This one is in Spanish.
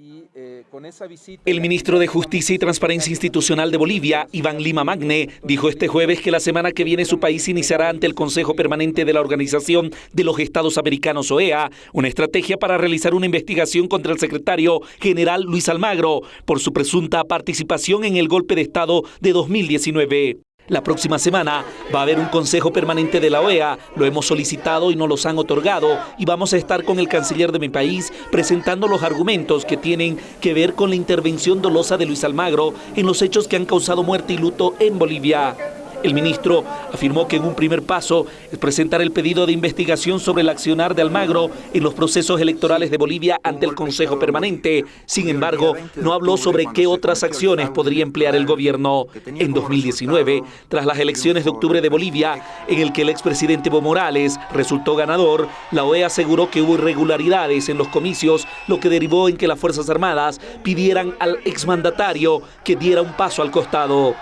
Eh, el ministro de Justicia y Transparencia Institucional de Bolivia, Iván Lima Magne, dijo este jueves que la semana que viene su país iniciará ante el Consejo Permanente de la Organización de los Estados Americanos, OEA, una estrategia para realizar una investigación contra el secretario general Luis Almagro por su presunta participación en el golpe de Estado de 2019. La próxima semana va a haber un consejo permanente de la OEA, lo hemos solicitado y no los han otorgado y vamos a estar con el canciller de mi país presentando los argumentos que tienen que ver con la intervención dolosa de Luis Almagro en los hechos que han causado muerte y luto en Bolivia. El ministro afirmó que en un primer paso es presentar el pedido de investigación sobre el accionar de Almagro en los procesos electorales de Bolivia ante el Consejo Permanente. Sin embargo, no habló sobre qué otras acciones podría emplear el gobierno. En 2019, tras las elecciones de octubre de Bolivia, en el que el expresidente Evo Morales resultó ganador, la OEA aseguró que hubo irregularidades en los comicios, lo que derivó en que las Fuerzas Armadas pidieran al exmandatario que diera un paso al costado.